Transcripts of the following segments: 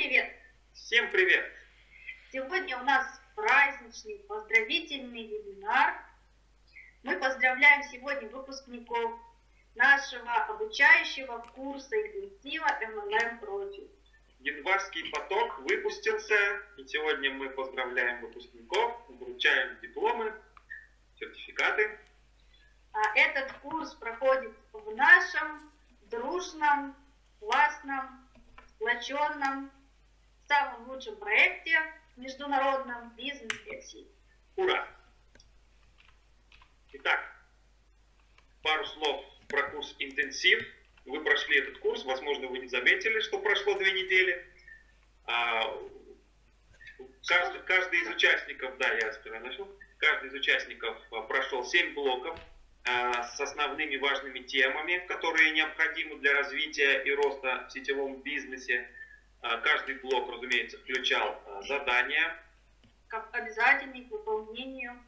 Привет! Всем привет! Сегодня у нас праздничный поздравительный вебинар. Мы поздравляем сегодня выпускников нашего обучающего курса интенсива MLM Profit. Январский поток выпустился, и сегодня мы поздравляем выпускников, вручаем дипломы, сертификаты. А этот курс проходит в нашем дружном, классном, сплоченном, самом лучшем проекте международном бизнес-версии. Ура! Итак, пару слов про курс «Интенсив». Вы прошли этот курс, возможно, вы не заметили, что прошло две недели. А, каждый, каждый из участников, да, я начал, каждый из участников а, прошел 7 блоков а, с основными важными темами, которые необходимы для развития и роста в сетевом бизнесе. Каждый блок, разумеется, включал задания. Как обязательный к выполнению.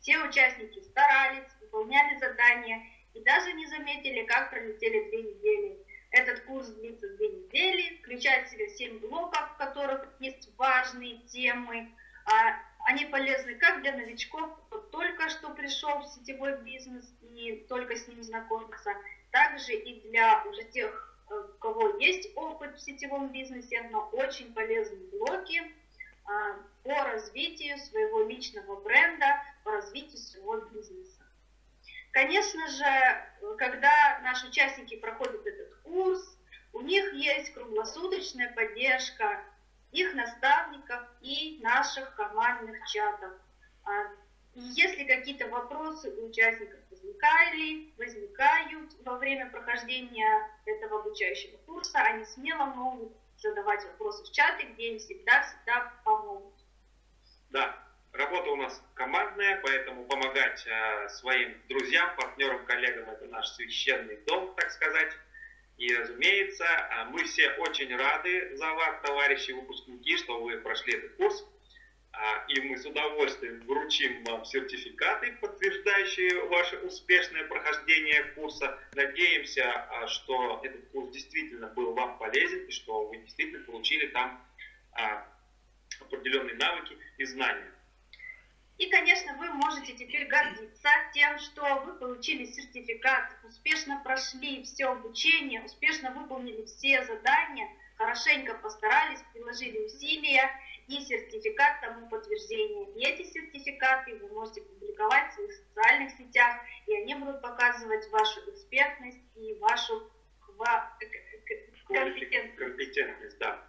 Все участники старались, выполняли задания и даже не заметили, как пролетели две недели. Этот курс длится две недели, включает в себя семь блоков, в которых есть важные темы. А они полезны как для новичков, кто только что пришел в сетевой бизнес и только с ним знакомится, также и для уже тех, у кого есть опыт в сетевом бизнесе, но очень полезные блоки а, по развитию своего личного бренда, по развитию своего бизнеса. Конечно же, когда наши участники проходят этот курс, у них есть круглосуточная поддержка их наставников и наших командных чатов. А, если какие-то вопросы у участников возникали, возникают во время прохождения этого обучающего курса, они смело могут задавать вопросы в чаты, где им всегда-всегда помогут. Да, Работа у нас командная, поэтому помогать э, своим друзьям, партнерам, коллегам – это наш священный дом, так сказать. И, разумеется, э, мы все очень рады за вас, товарищи выпускники, что вы прошли этот курс. Э, и мы с удовольствием вручим вам сертификаты, подтверждающие ваше успешное прохождение курса. Надеемся, э, что этот курс действительно был вам полезен и что вы действительно получили там э, определенные навыки и знания. И, конечно, вы можете теперь гордиться тем, что вы получили сертификат, успешно прошли все обучение, успешно выполнили все задания, хорошенько постарались, приложили усилия и сертификат тому подтверждение. И эти сертификаты вы можете публиковать в своих социальных сетях, и они будут показывать вашу экспертность и вашу компетентность. компетентность да.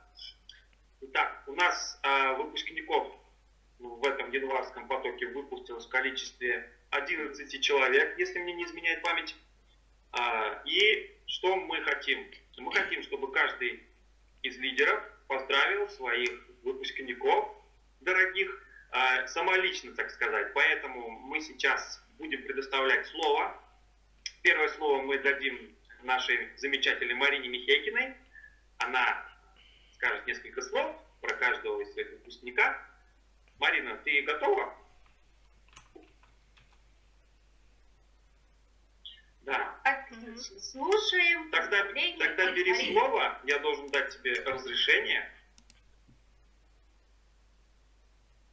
Итак, у нас э, выпускников в этом январском потоке выпустилось в количестве 11 человек, если мне не изменяет память. А, и что мы хотим? Мы хотим, чтобы каждый из лидеров поздравил своих выпускников дорогих, а, самолично, так сказать. Поэтому мы сейчас будем предоставлять слово. Первое слово мы дадим нашей замечательной Марине Михейкиной. Она скажет несколько слов про каждого из своих выпускника. Марина, ты готова? Да. Отлично. Слушаем. Тогда, тогда бери слово. Я должен дать тебе разрешение.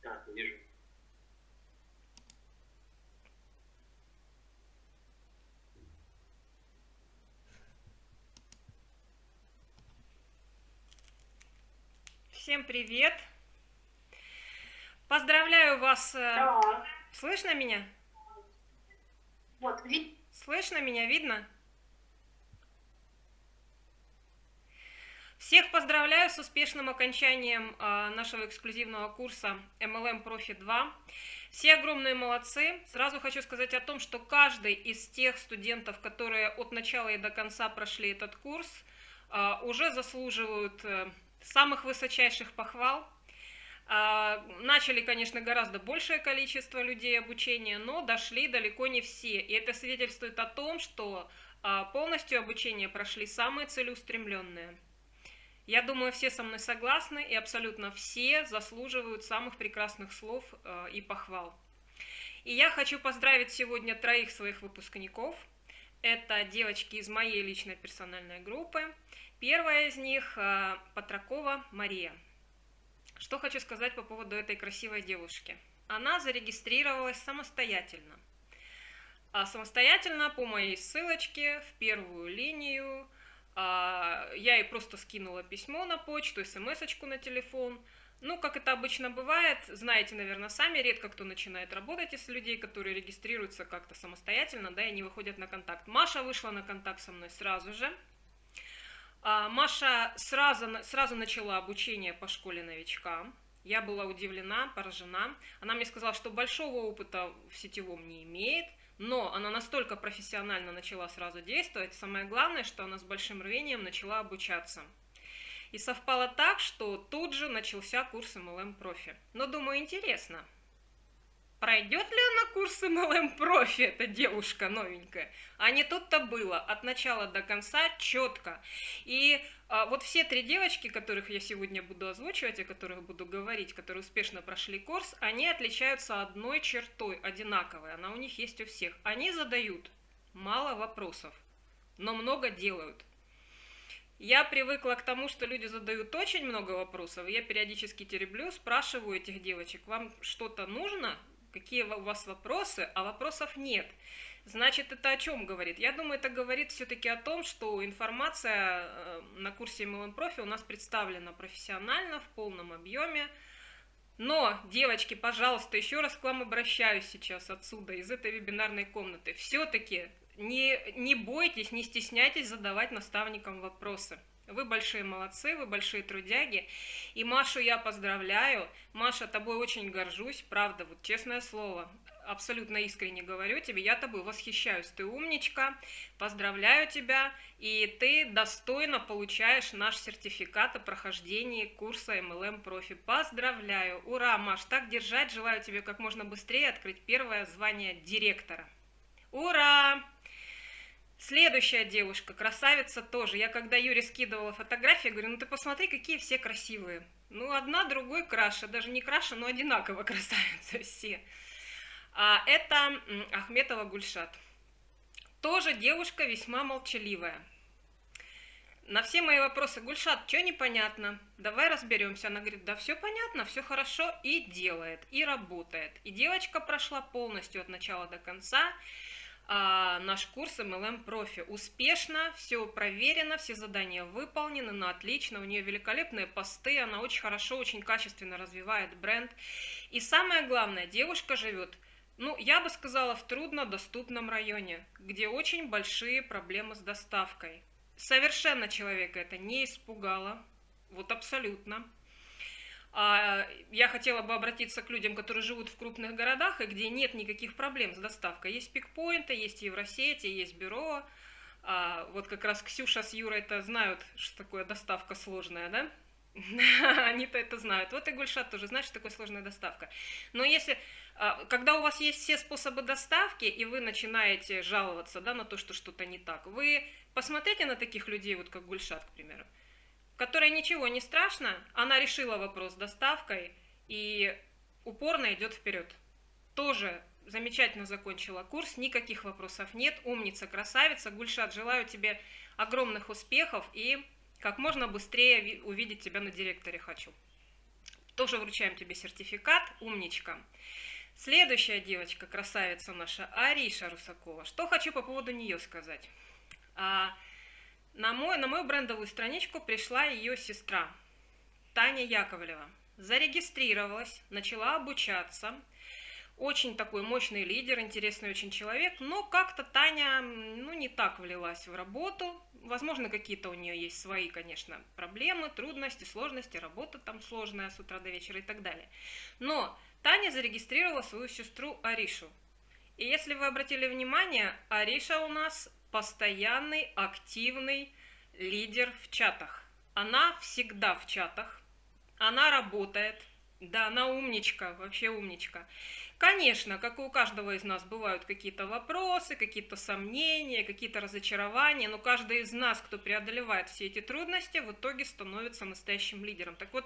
Так, вижу. Всем привет! Поздравляю вас. Э, да. Слышно меня? Вот, вид... Слышно меня, видно? Всех поздравляю с успешным окончанием э, нашего эксклюзивного курса MLM Profit 2. Все огромные молодцы. Сразу хочу сказать о том, что каждый из тех студентов, которые от начала и до конца прошли этот курс, э, уже заслуживают самых высочайших похвал. А, начали, конечно, гораздо большее количество людей обучения, но дошли далеко не все. И это свидетельствует о том, что а, полностью обучение прошли самые целеустремленные. Я думаю, все со мной согласны, и абсолютно все заслуживают самых прекрасных слов а, и похвал. И я хочу поздравить сегодня троих своих выпускников. Это девочки из моей личной персональной группы. Первая из них э, Патракова Мария. Что хочу сказать по поводу этой красивой девушки. Она зарегистрировалась самостоятельно. А самостоятельно по моей ссылочке в первую линию а, я ей просто скинула письмо на почту, смс на телефон. Ну, как это обычно бывает, знаете, наверное, сами, редко кто начинает работать из людей, которые регистрируются как-то самостоятельно, да, и не выходят на контакт. Маша вышла на контакт со мной сразу же. А, Маша сразу, сразу начала обучение по школе новичка. Я была удивлена, поражена. Она мне сказала, что большого опыта в сетевом не имеет, но она настолько профессионально начала сразу действовать. Самое главное, что она с большим рвением начала обучаться. И совпало так, что тут же начался курс MLM профи. Но думаю, интересно, Пройдет ли она курс MLM профи, эта девушка новенькая? А не тут-то было, от начала до конца четко. И а, вот все три девочки, которых я сегодня буду озвучивать, о которых буду говорить, которые успешно прошли курс, они отличаются одной чертой, одинаковой, она у них есть у всех. Они задают мало вопросов, но много делают. Я привыкла к тому, что люди задают очень много вопросов. Я периодически тереблю, спрашиваю этих девочек, вам что-то нужно? Какие у вас вопросы, а вопросов нет. Значит, это о чем говорит? Я думаю, это говорит все-таки о том, что информация э, на курсе MLM Профи у нас представлена профессионально, в полном объеме. Но, девочки, пожалуйста, еще раз к вам обращаюсь сейчас отсюда, из этой вебинарной комнаты. Все-таки не, не бойтесь, не стесняйтесь задавать наставникам вопросы. Вы большие молодцы, вы большие трудяги. И Машу я поздравляю. Маша, тобой очень горжусь, правда, вот честное слово. Абсолютно искренне говорю тебе, я тобой восхищаюсь. Ты умничка, поздравляю тебя, и ты достойно получаешь наш сертификат о прохождении курса MLM Профи. Поздравляю! Ура, Маш, так держать, желаю тебе как можно быстрее открыть первое звание директора. Ура! Следующая девушка, красавица тоже. Я когда Юре скидывала фотографии, говорю, ну ты посмотри, какие все красивые. Ну, одна другой краше, даже не краше, но одинаково красавицы все. А это Ахметова Гульшат. Тоже девушка весьма молчаливая. На все мои вопросы, Гульшат, что непонятно? Давай разберемся. Она говорит, да все понятно, все хорошо, и делает, и работает. И девочка прошла полностью от начала до конца а, наш курс MLM Профи. Успешно, все проверено, все задания выполнены, на отлично, у нее великолепные посты, она очень хорошо, очень качественно развивает бренд. И самое главное, девушка живет, ну, я бы сказала, в труднодоступном районе, где очень большие проблемы с доставкой. Совершенно человека это не испугало, вот абсолютно. А, я хотела бы обратиться к людям, которые живут в крупных городах и где нет никаких проблем с доставкой. Есть пикпоинты, есть Евросети, есть бюро. А, вот как раз Ксюша с Юрой это знают, что такое доставка сложная, да? Они-то это знают. Вот и Гульшат тоже знает, что такое сложная доставка. Но если, а, когда у вас есть все способы доставки, и вы начинаете жаловаться да, на то, что что-то не так, вы посмотрите на таких людей, вот как Гульшат, к примеру которой ничего не страшно, она решила вопрос с доставкой и упорно идет вперед. Тоже замечательно закончила курс, никаких вопросов нет, умница, красавица. Гульшат, желаю тебе огромных успехов и как можно быстрее увидеть тебя на директоре хочу. Тоже вручаем тебе сертификат, умничка. Следующая девочка, красавица наша, Ариша Русакова. Что хочу по поводу нее сказать. На, мой, на мою брендовую страничку пришла ее сестра Таня Яковлева. Зарегистрировалась, начала обучаться. Очень такой мощный лидер, интересный очень человек, но как-то Таня ну, не так влилась в работу. Возможно, какие-то у нее есть свои, конечно, проблемы, трудности, сложности, работа там сложная с утра до вечера и так далее. Но Таня зарегистрировала свою сестру Аришу. И если вы обратили внимание, Ариша у нас постоянный, активный лидер в чатах. Она всегда в чатах, она работает, да, она умничка, вообще умничка. Конечно, как и у каждого из нас бывают какие-то вопросы, какие-то сомнения, какие-то разочарования, но каждый из нас, кто преодолевает все эти трудности, в итоге становится настоящим лидером. Так вот,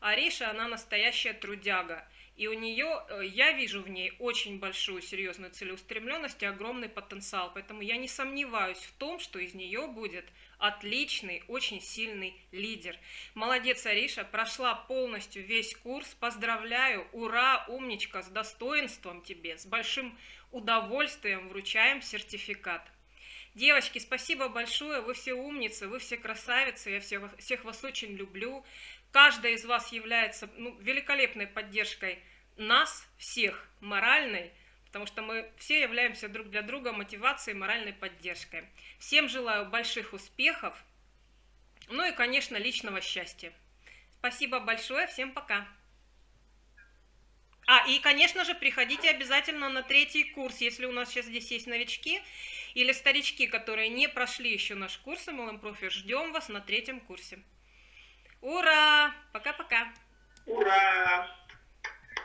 Ариша, она настоящая трудяга. И у нее, э, я вижу в ней очень большую серьезную целеустремленность и огромный потенциал. Поэтому я не сомневаюсь в том, что из нее будет отличный, очень сильный лидер. Молодец, Ариша, прошла полностью весь курс. Поздравляю, ура, умничка, с достоинством тебе, с большим удовольствием вручаем сертификат. Девочки, спасибо большое, вы все умницы, вы все красавицы, я всех, всех вас очень люблю. Каждая из вас является ну, великолепной поддержкой нас всех, моральной, потому что мы все являемся друг для друга мотивацией, моральной поддержкой. Всем желаю больших успехов, ну и, конечно, личного счастья. Спасибо большое, всем пока. А, и, конечно же, приходите обязательно на третий курс, если у нас сейчас здесь есть новички или старички, которые не прошли еще наш курс MLM Profi, ждем вас на третьем курсе. Ура! Пока-пока! Ура!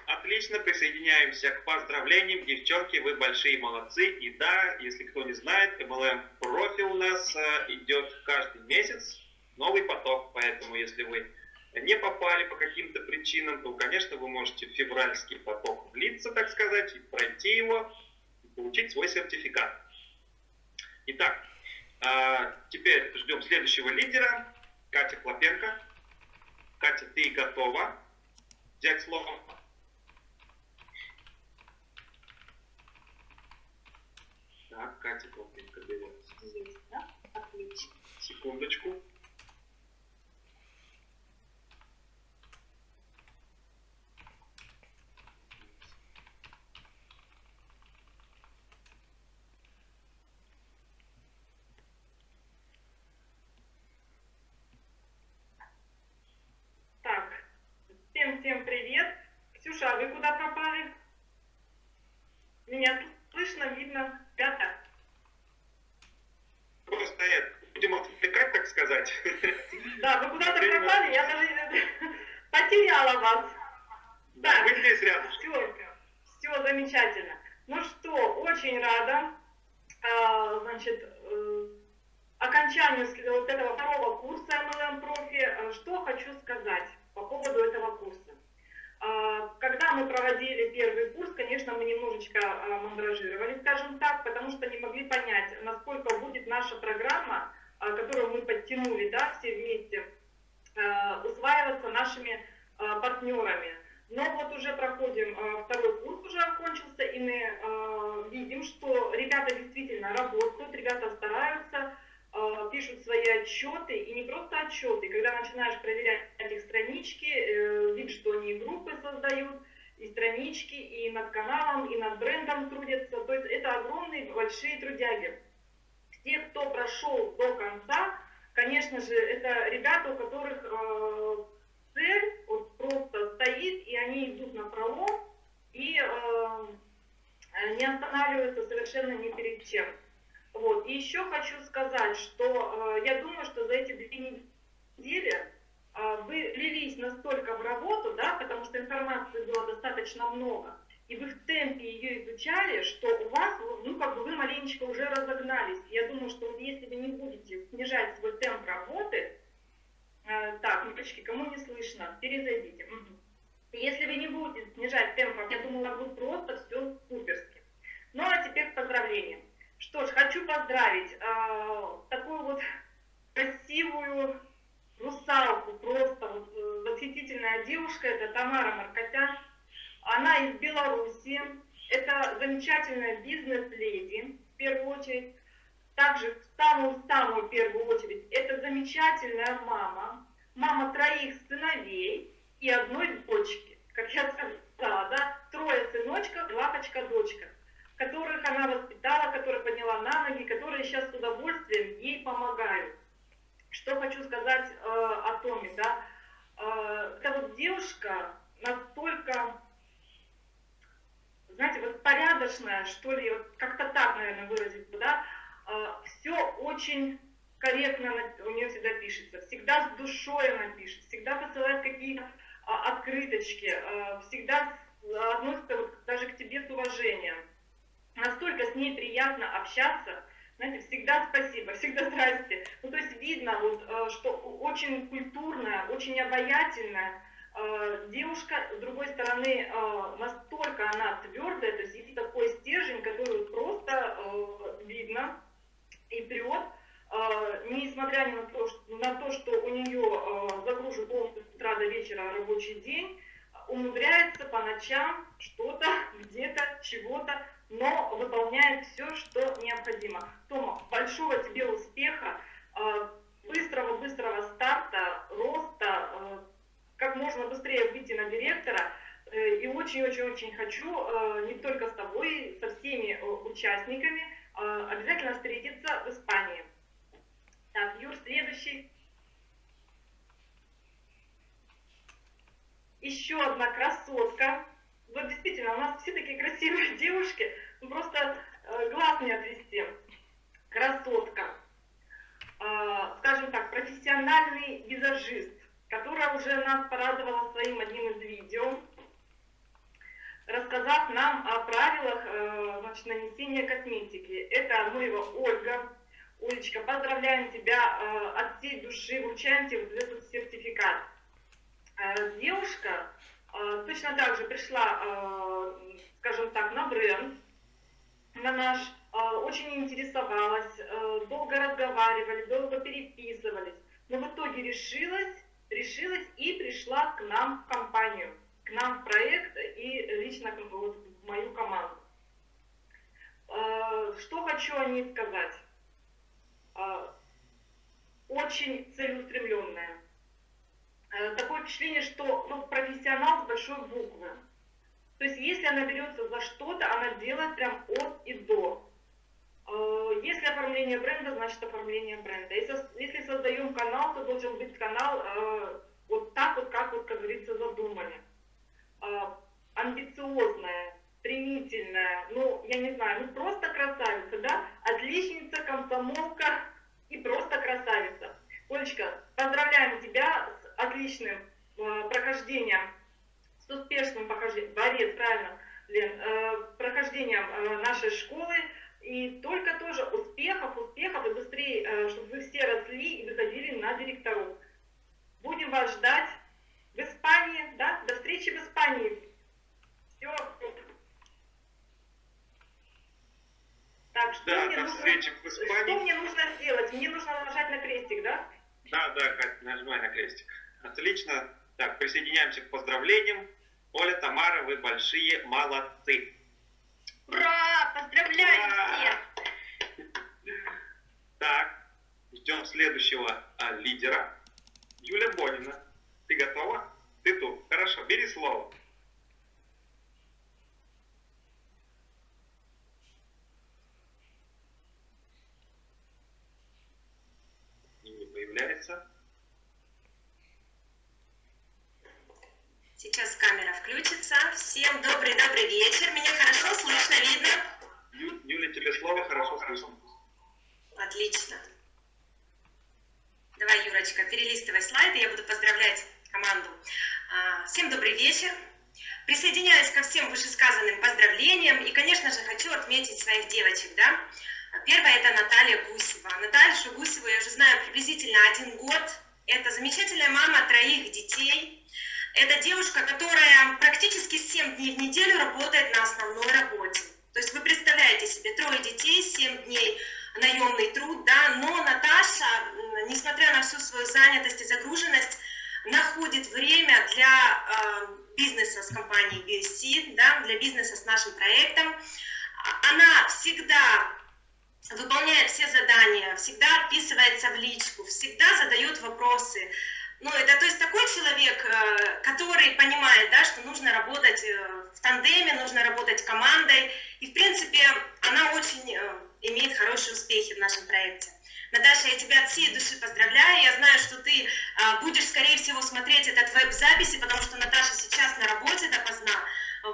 Отлично, присоединяемся к поздравлениям. Девчонки, вы большие молодцы. И да, если кто не знает, MLM профи у нас э, идет каждый месяц новый поток. Поэтому, если вы не попали по каким-то причинам, то, конечно, вы можете в февральский поток влиться, так сказать, и пройти его, и получить свой сертификат. Итак, э, теперь ждем следующего лидера, Катя Клопенко. Катя, ты готова взять слово? Так, Катя Клопенко берет. Есть, да? Отлично. Секундочку. Всем-всем привет. Ксюша, а вы куда пропали? Меня слышно, видно, ребята? Просто это, будем отвлекать, так сказать. Да, вы куда-то пропали, я даже потеряла вас. Да, вы здесь рядом. Все, все замечательно. Ну что, очень рада, а, значит, э, окончанию вот этого второго курса MLM Profi. Что хочу сказать по поводу этого курса. А, когда мы проводили первый курс, конечно, мы немножечко а, мандражировали, скажем так, потому что не могли понять, насколько будет наша программа, которую мы подтянули, да, все вместе, усваиваться нашими партнерами. Но вот уже проходим, второй курс уже окончился, и мы видим, что ребята действительно работают, ребята стараются, Э, пишут свои отчеты, и не просто отчеты, когда начинаешь проверять их странички, э, видишь, что они группы создают, и странички, и над каналом, и над брендом трудятся. То есть это огромные, большие трудяги. Те, кто прошел до конца, конечно же, это ребята, у которых э, цель вот просто стоит, и они идут на пролом, и э, не останавливаются совершенно ни перед чем. Вот. И еще хочу сказать, что э, я думаю, что за эти две недели э, вы лились настолько в работу, да, потому что информации было достаточно много, и вы в темпе ее изучали, что у вас, ну, как бы вы маленечко уже разогнались. Я думаю, что вот если вы не будете снижать свой темп работы, э, так, девочки, кому не слышно, перезайдите. Если вы не будете снижать темп, я вас будет просто все суперски. Ну, а теперь к поздравлениям. Что ж, хочу поздравить э, такую вот красивую русалку, просто вот, э, восхитительная девушка, это Тамара Маркотян. Она из Беларуси, это замечательная бизнес-леди, в первую очередь. Также в самую-самую первую очередь, это замечательная мама, мама троих сыновей и одной дочки. Как я сказала, да, трое сыночков, лапочка-дочка которых она воспитала, которых подняла на ноги, которые сейчас с удовольствием ей помогают. Что хочу сказать э, о Томе, да? Э, эта вот девушка настолько, знаете, вот порядочная, что ли, вот как-то так, наверное, выразить, да? Э, все очень корректно у нее всегда пишется, всегда с душой она пишет, всегда посылает какие-то э, открыточки, э, всегда относится вот даже к тебе с уважением настолько с ней приятно общаться, знаете, всегда спасибо, всегда здрасте. Ну, то есть видно, вот, что очень культурная, очень обаятельная, девушка, с другой стороны, э, настолько она твердая, то есть есть такой стержень, который просто э, видно и прет, несмотря на то, что, на то, что у нее загружен полностью с утра до вечера рабочий день, умудряется по ночам что-то, где-то, чего-то, но выполняет все, что необходимо. Тома, большого тебе успеха, быстрого-быстрого старта, роста, как можно быстрее выйти на директора. Э, и очень-очень-очень хочу э, не только с тобой, со всеми э, участниками обязательно встретиться в Испании. Так, Юр, следующий. Еще одна красотка. Вот действительно, у нас все такие красивые девушки, ну просто глаз не отвести. Красотка. Скажем так, профессиональный визажист которая уже нас порадовала своим одним из видео, рассказав нам о правилах э, значит, нанесения косметики. Это Амуева Ольга. Олечка, поздравляем тебя э, от всей души, вручаем тебе этот сертификат. Э, девушка точно так же пришла, скажем так, на бренд, на наш, очень интересовалась, долго разговаривали, долго переписывались, но в итоге решилась решилась и пришла к нам в компанию, к нам в проект и лично вот, в мою команду. А, что хочу о ней сказать? А, очень целеустремленная. А, такое впечатление, что ну, профессионал с большой буквы. То есть если она берется за что-то, она делает прям от и до. Э, если оформление бренда, значит оформление бренда. Если, если создаем канал, то должен быть канал э, вот так вот, как вот, как говорится, задумали. Э, амбициозная, стремительная, ну, я не знаю, ну просто красавица, да? Отличница, комсомолка и просто красавица. Олечка, поздравляем тебя с отличным э, прохождением, с успешным прохождением, борец, правильно, Лен, э, прохождением э, нашей школы. И только тоже успехов, успехов, и быстрее, э, чтобы вы все росли и выходили на директоров. Будем вас ждать в Испании, да? До встречи в Испании. Все. Так, что, да, мне до нужно, встречи в Испании. что мне нужно сделать? Мне нужно нажать на крестик, да? Да, да, Катя, нажимай на крестик. Отлично. Так, присоединяемся к поздравлениям. Оля, Тамара, вы большие молодцы. Ура! Поздравляю всех! Так, ждем следующего а, лидера. Юля Бонина. Ты готова? Ты тут. Хорошо, бери слово. Не появляется. Сейчас камера включится. Всем добрый-добрый вечер. Меня хорошо слышно, видно? Юля, тебе слово хорошо слышно. Отлично. Давай, Юрочка, перелистывай слайды, я буду поздравлять команду. А, всем добрый вечер. Присоединяюсь ко всем вышесказанным поздравлениям и, конечно же, хочу отметить своих девочек, да. Первая это Наталья Гусева. Наталья Гусеву я уже знаю приблизительно один год. Это замечательная мама троих детей, это девушка, которая практически 7 дней в неделю работает на основной работе. То есть вы представляете себе, трое детей, 7 дней наемный труд, да, но Наташа, несмотря на всю свою занятость и загруженность, находит время для э, бизнеса с компанией BSC, да, для бизнеса с нашим проектом. Она всегда выполняет все задания, всегда отписывается в личку, всегда задает вопросы, ну, это то есть такой человек, э, который понимает, да, что нужно работать э, в тандеме, нужно работать командой. И, в принципе, она очень э, имеет хорошие успехи в нашем проекте. Наташа, я тебя от всей души поздравляю. Я знаю, что ты будешь, скорее всего, смотреть этот веб-записи, потому что Наташа сейчас на работе допоздна.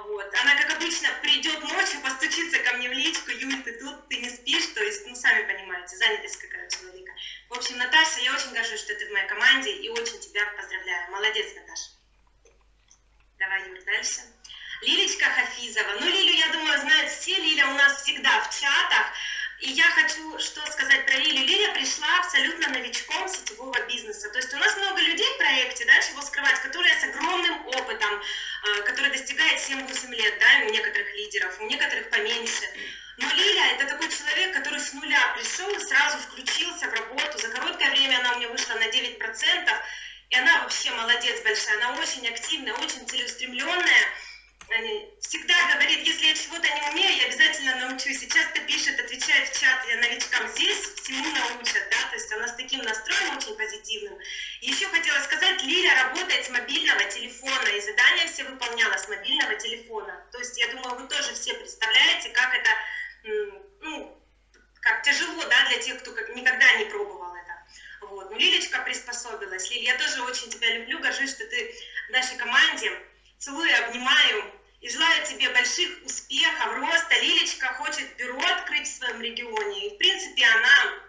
Вот. Она, как обычно, придет ночью, постучится ко мне в личку, Юль, ты тут, ты не спишь, то есть, ну, сами понимаете, занятость какая у человека. В общем, Наташа, я очень горжусь, что ты в моей команде, и очень тебя поздравляю. Молодец, Наташа. Давай, Юр, дальше. Лилечка Хафизова. Ну, Лилю, я думаю, знают все. Лиля у нас всегда в чатах. И я хочу что сказать про Лилию. Лилия пришла абсолютно новичком сетевого бизнеса. То есть у нас много людей в проекте, да, чего скрывать, которые с огромным 7-8 лет, да, у некоторых лидеров, у некоторых поменьше. Но Лиля это такой человек, который с нуля пришел и сразу включился в работу. За короткое время она у меня вышла на 9%, и она вообще молодец большая, она очень активная, очень целеустремленная всегда говорит, если я чего-то не умею, я обязательно научусь. И часто пишет, отвечает в чат новичкам здесь, всему научат, да, то есть она с таким настроем очень позитивным. И еще хотела сказать, Лиля работает с мобильного телефона, и задания все выполняла с мобильного телефона. То есть я думаю, вы тоже все представляете, как это, ну, как тяжело, да, для тех, кто никогда не пробовал это. Вот. Ну, Лилечка приспособилась. Лиль, я тоже очень тебя люблю, горжусь, что ты в нашей команде. Целую, обнимаю и желаю тебе больших успехов, роста. Лилечка хочет бюро открыть в своем регионе. И, в принципе, она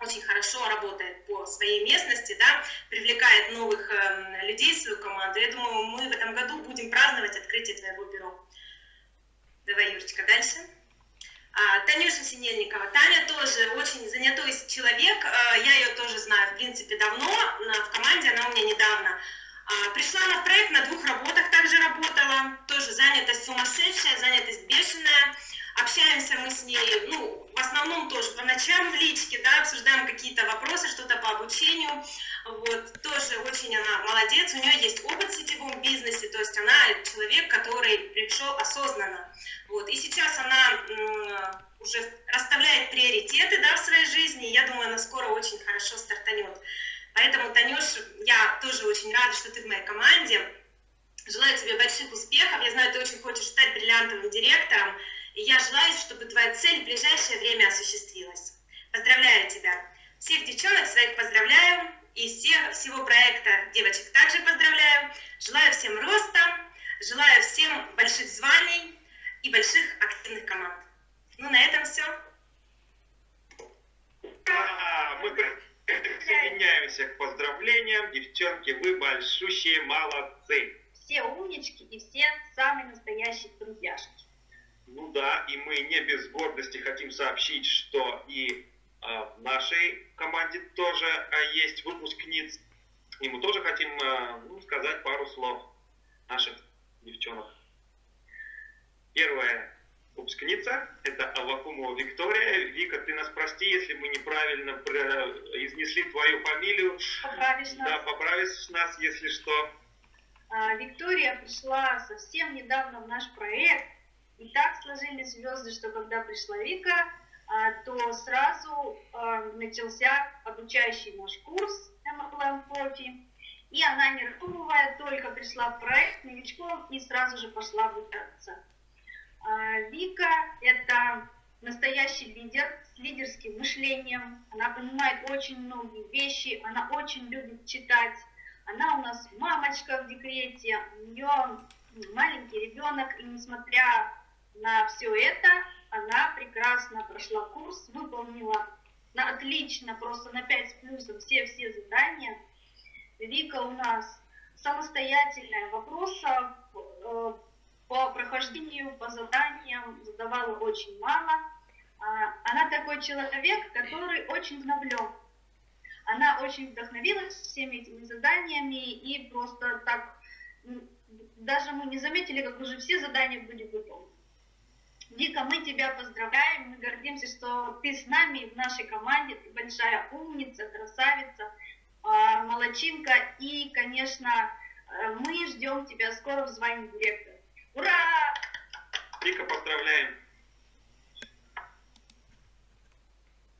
очень хорошо работает по своей местности, да, привлекает новых э, людей в свою команду. Я думаю, мы в этом году будем праздновать открытие твоего бюро. Давай, Юрочка, дальше. А, Танюша Синельникова. Таня тоже очень занятой человек. А, я ее тоже знаю, в принципе, давно. В команде она у меня недавно. А, пришла на проект, на двух работах также работала, тоже занятость сумасшедшая, занятость бешеная. Общаемся мы с ней, ну, в основном тоже по ночам в личке, да, обсуждаем какие-то вопросы, что-то по обучению. Вот, тоже очень она молодец, у нее есть опыт в сетевом бизнесе, то есть она человек, который пришел осознанно. Вот, и сейчас она уже расставляет приоритеты, да, в своей жизни, я думаю, она скоро очень хорошо стартанет. Поэтому, Танюш, я тоже очень рада, что ты в моей команде. Желаю тебе больших успехов. Я знаю, ты очень хочешь стать бриллиантовым директором. И я желаю, чтобы твоя цель в ближайшее время осуществилась. Поздравляю тебя. Всех девчонок своих поздравляю. И всех, всего проекта девочек также поздравляю. Желаю всем роста, желаю всем больших званий и больших активных команд. Ну, на этом все. А, мы Присоединяемся к поздравлениям. Девчонки, вы большущие молодцы. Все умнички и все самые настоящие друзьяшки. Ну да, и мы не без гордости хотим сообщить, что и э, в нашей команде тоже э, есть выпускниц. И мы тоже хотим э, ну, сказать пару слов наших девчонок. Первое выпускница, это Авакумова Виктория. Вика, ты нас прости, если мы неправильно изнесли твою фамилию. Поправишь нас. Да, поправишь нас, если что. Виктория пришла совсем недавно в наш проект, и так сложились звезды, что когда пришла Вика, а, то сразу а, начался обучающий наш курс MLM Profi, и она, не раздумывая, только пришла в проект новичков и сразу же пошла обучаться. А, Вика – это настоящий лидер с лидерским мышлением. Она понимает очень многие вещи, она очень любит читать. Она у нас мамочка в декрете, у нее маленький ребенок, и несмотря на все это, она прекрасно прошла курс, выполнила на отлично, просто на 5 с плюсом все-все задания. Вика у нас самостоятельная, вопросов э, по прохождению, по заданиям задавала очень мало. А, она такой человек, который очень вдохновлен. Она очень вдохновилась всеми этими заданиями и просто так, даже мы не заметили, как уже все задания были выполнены. Вика, мы тебя поздравляем, мы гордимся, что ты с нами в нашей команде, ты большая умница, красавица, а, молочинка, и, конечно, э, мы ждем тебя скоро в звании директора. Ура! Вика, поздравляем!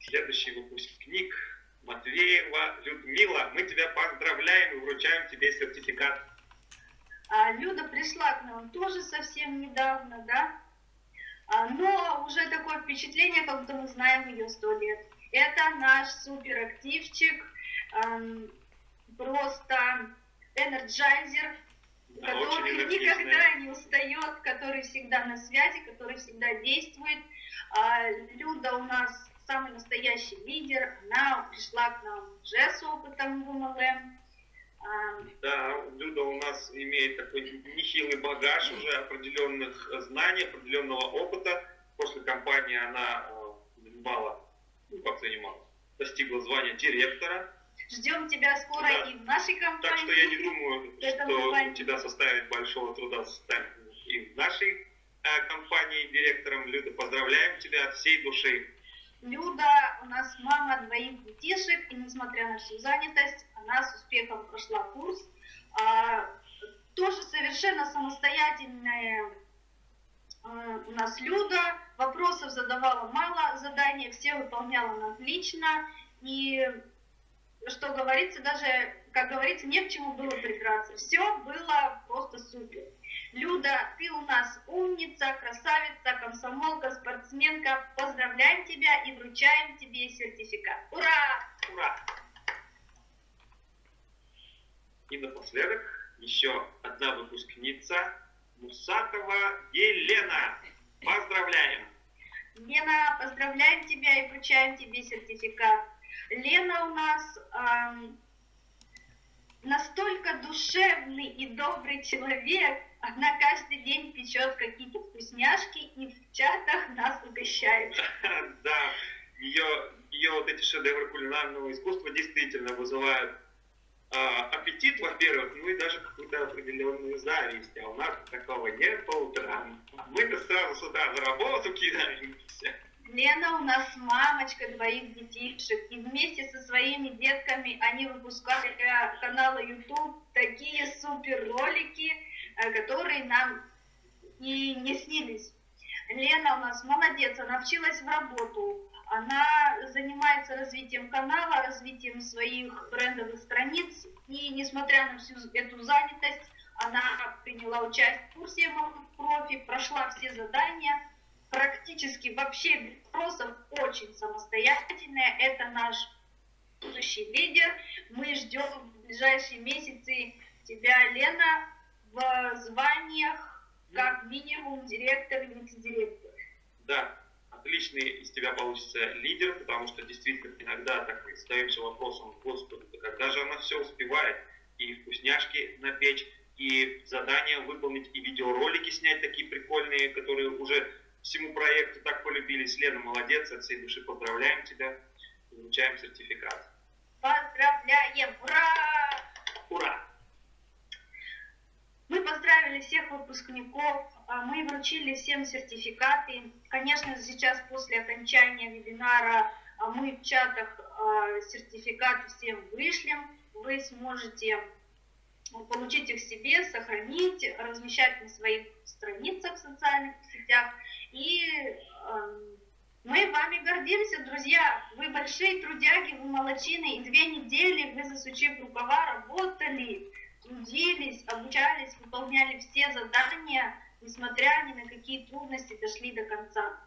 Следующий выпускник Матвеева Людмила. Мы тебя поздравляем и вручаем тебе сертификат. А, Люда пришла к нам тоже совсем недавно, да? А, но уже такое впечатление, как будто мы знаем ее сто лет. Это наш суперактивчик, просто энерджайзер, который никогда не устает, который всегда на связи, который всегда действует. А, Люда у нас самый настоящий лидер, она пришла к нам уже с опытом в МЛМ. Да, Люда у нас имеет такой нехилый багаж уже определенных знаний, определенного опыта. После кампании она занимала, ну как занимала, достигла звания директора Ждем тебя скоро да. и в нашей компании. Так что я не думаю, что у тебя составит большого труда составить и нашей э, компании директором. Люда, поздравляем тебя от всей души. Люда у нас мама двоих детишек, и несмотря на всю занятость, она с успехом прошла курс. А, тоже совершенно самостоятельная а, у нас Люда, вопросов задавала мало, задания все выполняла отлично, и что говорится, даже, как говорится, не к чему было придраться. Все было просто супер. Люда, ты у нас умница, красавица, комсомолка, спортсменка. Поздравляем тебя и вручаем тебе сертификат. Ура! Ура! И напоследок еще одна выпускница Мусатова Елена. Поздравляем! Лена, поздравляем тебя и вручаем тебе сертификат. Лена у нас эм, настолько душевный и добрый человек, она каждый день печет какие-то вкусняшки и в чатах нас угощает. Да, ее, ее вот эти шедевры кулинарного искусства действительно вызывают а, аппетит, во-первых, ну и даже какую-то определенную зависть. А у нас такого нет по утрам. Мы-то сразу с утра за работу кидаемся. Лена у нас мамочка двоих детишек, и вместе со своими детками они выпускали для канала YouTube такие супер ролики, которые нам и не снились. Лена у нас молодец, она вчилась в работу, она занимается развитием канала, развитием своих брендовых страниц, и несмотря на всю эту занятость, она приняла участие в курсе профи, прошла все задания, практически вообще без вопросов, очень самостоятельная. Это наш будущий лидер. Мы ждем в ближайшие месяцы тебя, Лена, в званиях как минимум директор и вице-директор. Да, отличный из тебя получится лидер, потому что действительно иногда так задаемся вопросом, господи, да когда же она все успевает, и вкусняшки напечь, и задания выполнить, и видеоролики снять такие прикольные, которые уже всему проекту так полюбились. Лена, молодец, от всей души поздравляем тебя и вручаем сертификат. Поздравляем! Ура! Ура! Мы поздравили всех выпускников, а мы вручили всем сертификаты. Конечно, сейчас после окончания вебинара а, мы в чатах а, сертификаты всем вышлем. Вы сможете получить их себе, сохранить, размещать на своих страницах в социальных сетях. И мы вами гордимся, друзья. Вы большие трудяги, вы молочины. И две недели вы, засучив рукава, работали, трудились, обучались, выполняли все задания, несмотря ни на какие трудности, дошли до конца.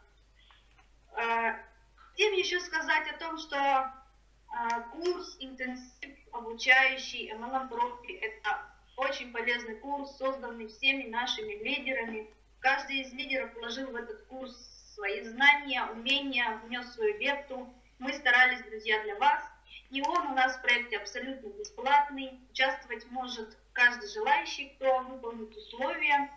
Э, хотим еще сказать о том, что э, курс интенсив обучающий MLM Profi – это очень полезный курс, созданный всеми нашими лидерами, Каждый из лидеров вложил в этот курс свои знания, умения, внес свою лепту. Мы старались, друзья, для вас. И он у нас в проекте абсолютно бесплатный. Участвовать может каждый желающий, кто выполнит условия.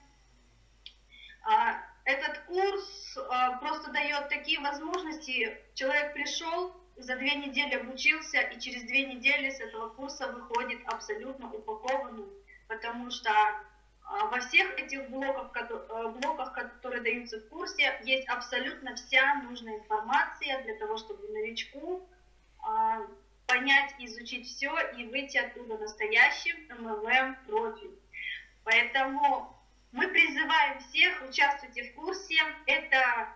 А, этот курс а, просто дает такие возможности. Человек пришел, за две недели обучился, и через две недели с этого курса выходит абсолютно упакованным, потому что а, во всех этих блоках, э, блоках, которые даются в курсе, есть абсолютно вся нужная информация для того, чтобы новичку понять, изучить все и выйти оттуда настоящим MLM профи. Поэтому мы призываем всех, участвуйте в курсе. Это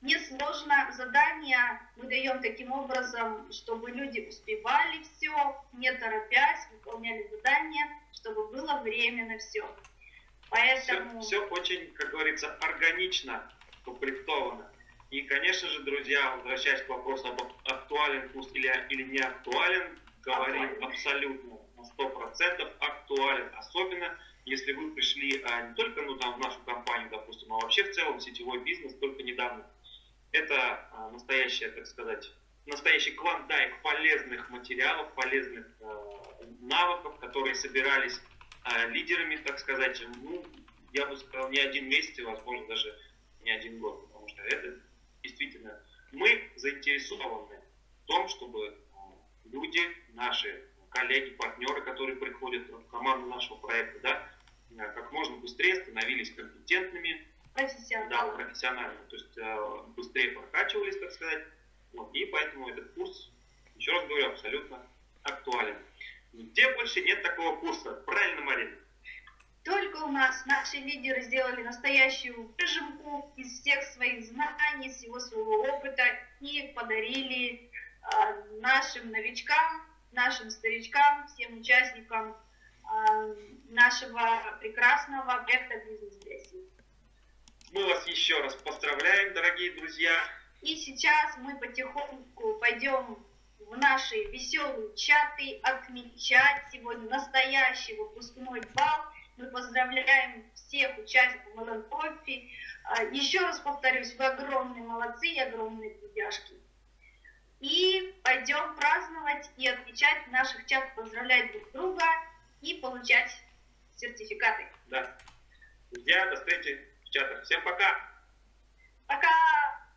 несложно задание мы даем таким образом, чтобы люди успевали все, не торопясь, выполняли задания, чтобы было время на все. Поэтому... Все, все очень, как говорится, органично укомплектовано. И, конечно же, друзья, возвращаясь к вопросу об актуален курс или, или не актуален, говорим актуален. абсолютно на 100% актуален. Особенно, если вы пришли а, не только ну, там, в нашу компанию, допустим, а вообще в целом сетевой бизнес только недавно. Это а, настоящая, так сказать, настоящий клондайк полезных материалов, полезных а, навыков, которые собирались а, лидерами, так сказать, ну, я бы сказал, не один месяц, и, возможно, даже не один год, потому что это действительно мы заинтересованы в том, чтобы а, люди, наши коллеги, партнеры, которые приходят в команду нашего проекта, да, как можно быстрее становились компетентными, да, Профессионалы. профессиональными, то есть э, быстрее прокачивались, так сказать. Вот, и поэтому этот курс, еще раз говорю, абсолютно актуален. Где больше нет такого курса? Правильно, Марина? Только у нас наши лидеры сделали настоящую выжимку из всех своих знаний, всего своего опыта и подарили а, нашим новичкам, нашим старичкам, всем участникам а, нашего прекрасного проекта «Бизнес-связи». Мы вас еще раз поздравляем, дорогие друзья. И сейчас мы потихоньку пойдем в наши веселые чаты отмечать сегодня настоящий выпускной бал. Мы поздравляем всех участников Кофи. А, Еще раз повторюсь, вы огромные молодцы и огромные трудяшки. И пойдем праздновать и отмечать в наших чатах, поздравлять друг друга и получать сертификаты. Да. Друзья, до встречи в чатах. Всем пока! Пока!